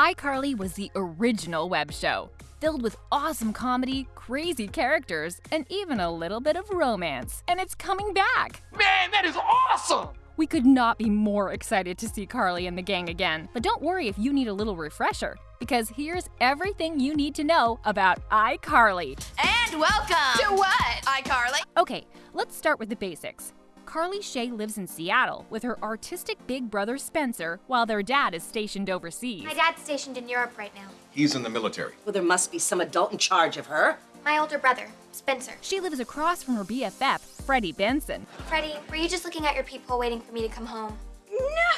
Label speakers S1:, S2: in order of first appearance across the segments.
S1: iCarly was the original web show, filled with awesome comedy, crazy characters, and even a little bit of romance. And it's coming back!
S2: Man, that is awesome!
S1: We could not be more excited to see Carly and the gang again. But don't worry if you need a little refresher, because here's everything you need to know about iCarly.
S3: And welcome
S4: To what?
S3: iCarly.
S1: Okay, let's start with the basics. Carly Shay lives in Seattle with her artistic big brother Spencer while their dad is stationed overseas.
S4: My dad's stationed in Europe right now.
S5: He's in the military.
S6: Well, there must be some adult in charge of her.
S4: My older brother, Spencer.
S1: She lives across from her BFF, Freddie Benson.
S4: Freddie, were you just looking at your peephole waiting for me to come home?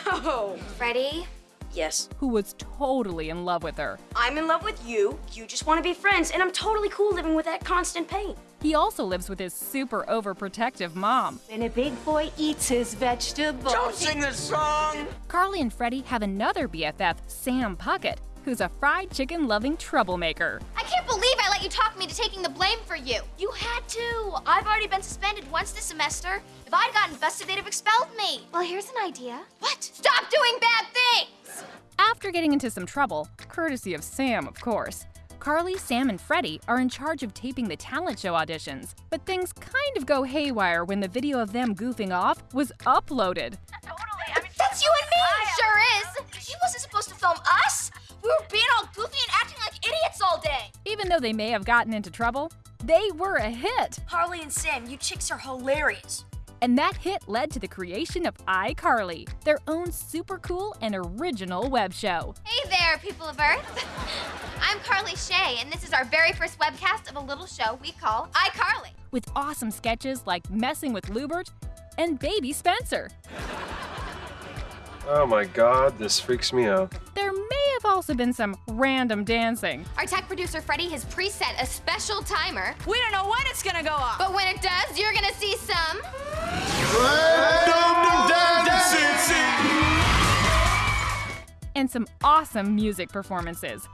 S3: No.
S4: Freddie?
S6: Yes.
S1: who was totally in love with her.
S7: I'm in love with you. You just want to be friends, and I'm totally cool living with that constant pain.
S1: He also lives with his super overprotective mom.
S8: When a big boy eats his vegetables.
S2: Don't sing this song!
S1: Carly and Freddie have another BFF, Sam Puckett, who's a fried chicken loving troublemaker.
S4: I can't believe I let you talk me to taking the blame for you. You had to. I've already been suspended once this semester. If I'd gotten busted, they'd have expelled me. Well, here's an idea. What? Stop doing bad things!
S1: After getting into some trouble, courtesy of Sam, of course, Carly, Sam, and Freddie are in charge of taping the talent show auditions. But things kind of go haywire when the video of them goofing off was uploaded.
S3: Totally. I mean,
S4: That's you and me! Sure is. She wasn't supposed to film us. We were being all goofy and acting like idiots all day.
S1: Even though they may have gotten into trouble, they were a hit.
S7: Harley and Sam, you chicks are hilarious.
S1: And that hit led to the creation of iCarly, their own super cool and original web show.
S4: Hey there, people of Earth. I'm Carly Shay, and this is our very first webcast of a little show we call iCarly.
S1: with awesome sketches like Messing with Lewbert and Baby Spencer.
S9: Oh my god, this freaks me out.
S1: There may have also been some random dancing.
S4: Our tech producer Freddie has preset a special timer,
S3: we don't know when it's gonna go off.
S4: but when it does, you're gonna see some.
S1: Some awesome music performances.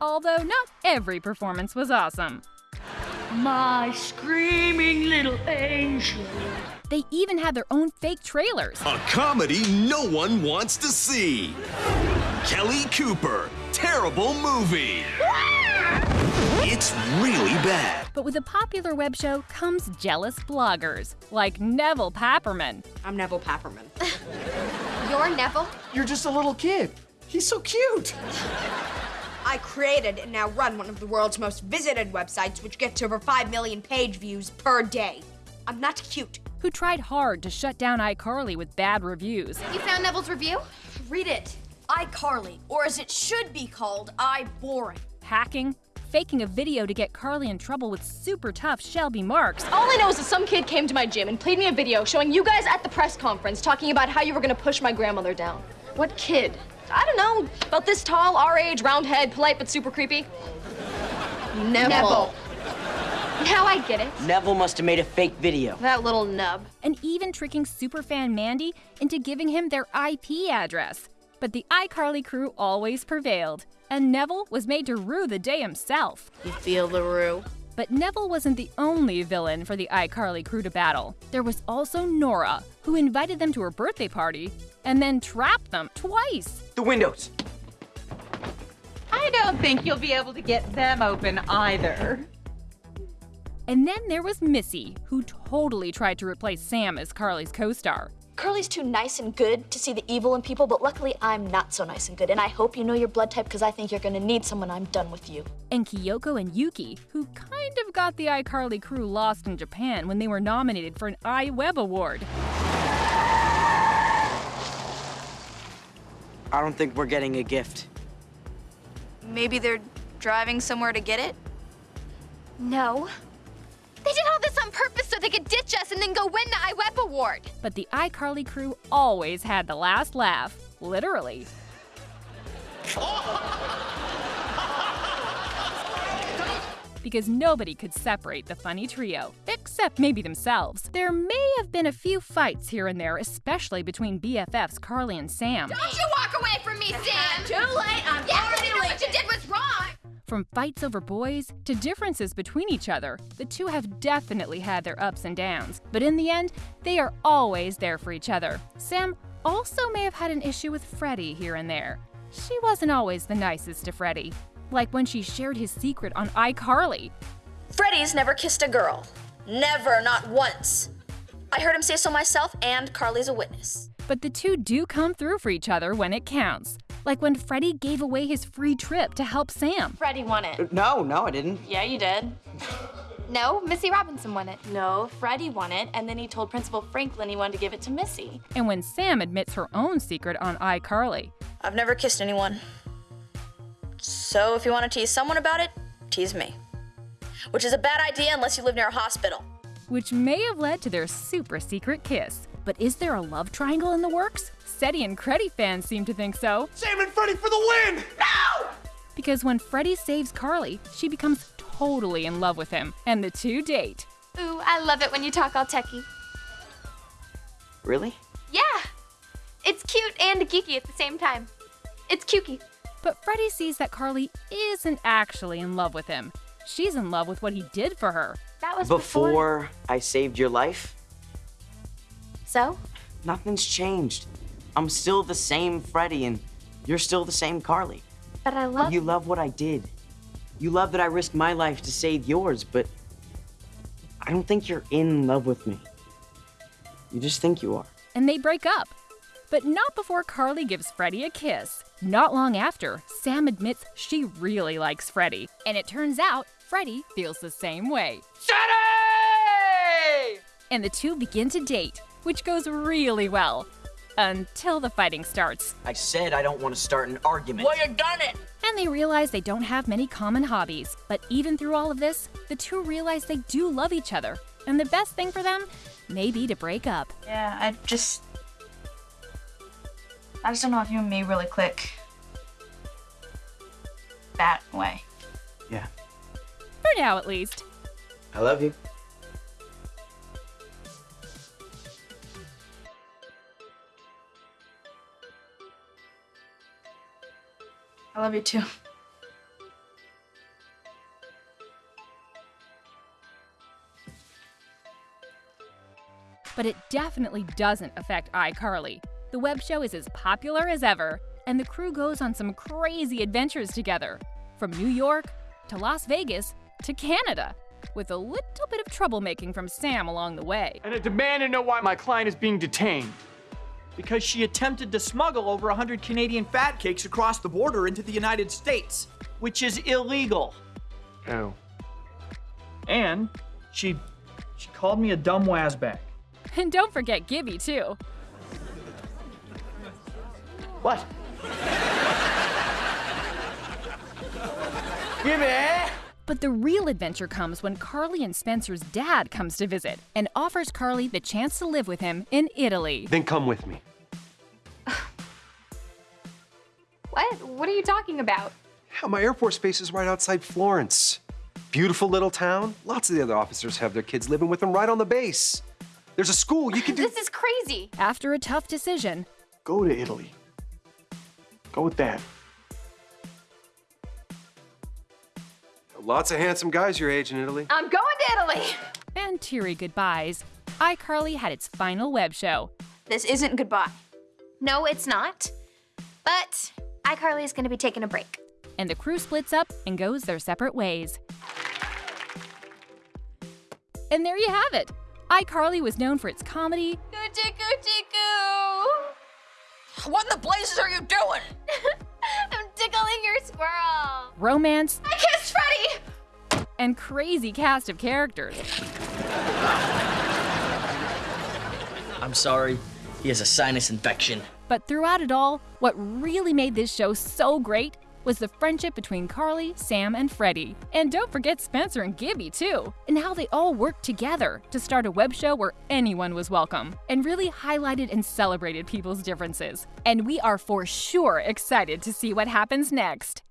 S1: Although not every performance was awesome.
S8: My screaming little angel.
S1: They even had their own fake trailers.
S10: A comedy no one wants to see. Kelly Cooper, terrible movie. It's really bad.
S1: But with a popular web show comes jealous bloggers, like Nevel Papperman.
S7: I'm Nevel Papperman.
S4: You're Nevel?
S2: You're just a little kid. He's so cute.
S7: I created and now run one of the world's most visited websites, which gets over 5 million page views per day. I'm not cute.
S1: Who tried hard to shut down iCarly with bad reviews.
S4: You found Nevel's review?
S7: Read it. iCarly, or as it should be called, I Boring.
S1: Hacking, faking a video to get Carly in trouble with super tough Shelby Marks,
S11: All I know is that some kid came to my gym and played me a video showing you guys at the press conference talking about how you were gonna push my grandmother down. What kid? I don't know. About this tall, our age, round head, polite but super creepy.
S3: Nevel.
S11: Now I get it.
S6: Nevel must have made a fake video.
S11: That little nub.
S1: and even tricking superfan Mandy into giving him their IP address. But the iCarly crew always prevailed, and Nevel was made to rue the day himself.
S3: You feel the rue.
S1: But Nevel wasn't the only villain for the iCarly crew to battle. There was also Nora, who invited them to her birthday party and then trapped them twice.
S2: The windows.
S8: I don't think you'll be able to get them open either.
S1: And then there was Missy, who totally tried to replace Sam as Carly's co star.
S11: Carly's too nice and good to see the evil in people, but luckily I'm not so nice and good. And I hope you know your blood type because I think you're gonna need someone I'm done with you.
S1: And Kyoko and Yuki, who kind of got the iCarly crew lost in Japan when they were nominated for an iWeb Award.
S6: I don't think we're getting a gift.
S3: Maybe they're driving somewhere to get it?
S4: No. They did all this on purpose so they could ditch us and then go win the iWeb award.
S1: But the iCarly crew always had the last laugh, literally. because nobody could separate the funny trio, except maybe themselves. There may have been a few fights here and there, especially between BFFs Carly and Sam.
S4: Don't you walk away from me, Sam!
S1: From fights over boys to differences between each other, the two have definitely had their ups and downs, but in the end, they are always there for each other. Sam also may have had an issue with Freddie here and there. She wasn't always the nicest to Freddie, like when she shared his secret on iCarly.
S11: Freddie's never kissed a girl. Never, not once. I heard him say so myself, and Carly's a witness.
S1: But the two do come through for each other when it counts. Like when Freddie gave away his free trip to help Sam.
S11: Freddie won it.
S2: Uh, no, no, I didn't.
S11: Yeah, you did.
S4: No, Missy Robinson won it.
S11: No, Freddie won it, and then he told Principal Franklin he wanted to give it to Missy.
S1: And when Sam admits her own secret on iCarly.
S11: I've never kissed anyone. So if you want to tease someone about it, tease me. Which is a bad idea unless you live near a hospital.
S1: Which may have led to their super secret kiss. But is there a love triangle in the works? Seddie and Creddie fans seem to think so.
S2: Sam and Freddie for the win! No!
S1: Because when Freddie saves Carly, she becomes totally in love with him, and the two date.
S4: Ooh, I love it when you talk all techie.
S6: Really?
S4: Yeah. It's cute and geeky at the same time. It's cukey.
S1: But Freddie sees that Carly isn't actually in love with him. She's in love with what he did for her.
S4: That was
S6: Before,
S4: before.
S6: I saved your life,
S4: So?
S6: nothing's changed. I'm still the same Freddie, and you're still the same Carly.
S4: But I love
S6: You love what I did. You love that I risked my life to save yours, but I don't think you're in love with me. You just think you are.
S1: And they break up. But not before Carly gives Freddie a kiss. Not long after, Sam admits she really likes Freddie. And it turns out Freddie feels the same way.
S2: Seddie!
S1: And the two begin to date, which goes really well. Until the fighting starts.
S6: I said I don't want to start an argument.
S11: Well, you done it!
S1: And they realize they don't have many common hobbies. But even through all of this, the two realize they do love each other. And the best thing for them may be to break up.
S3: Yeah, I just. I just don't know if you and me really click. That way.
S6: Yeah.
S1: For now, at least.
S6: I love you.
S3: Love you too.
S1: But it definitely doesn't affect iCarly. The web show is as popular as ever, and the crew goes on some crazy adventures together. From New York to Las Vegas to Canada, with a little bit of troublemaking from Sam along the way.
S2: And I demand to know why my client is being detained.
S5: Because she attempted to smuggle over 100 Canadian fat cakes across the border into the United States, which is illegal.
S9: Oh.
S5: And she she called me a dumb wazbag.
S1: And don't forget Gibby, too.
S2: What? Give me!
S1: But the real adventure comes when Carly and Spencer's dad comes to visit and offers Carly the chance to live with him in Italy.
S9: Then come with me.
S4: What? What are you talking about?
S9: Yeah, my Air Force base is right outside Florence. Beautiful little town. Lots of the other officers have their kids living with them right on the base. There's a school you can do.
S4: This is crazy.
S1: After a tough decision,
S12: Go to Italy. Go with Dad.
S9: Lots of handsome guys your age in Italy.
S4: I'm going to Italy.
S1: and teary goodbyes, iCarly had its final web show.
S3: This isn't goodbye.
S4: No, it's not. But iCarly is going to be taking a break.
S1: and the crew splits up and goes their separate ways. And there you have it. iCarly was known for its comedy,
S4: Coochie coochie coo.
S11: What in the blazes are you doing?
S4: I'm tickling your squirrel.
S1: romance,
S4: I Freddie.
S1: and crazy cast of characters.
S6: I'm sorry. He has a sinus infection.
S1: But throughout it all, what really made this show so great was the friendship between Carly, Sam, and Freddie. And don't forget Spencer and Gibby, too, and how they all worked together to start a web show where anyone was welcome, and really highlighted and celebrated people's differences. And we are for sure excited to see what happens next.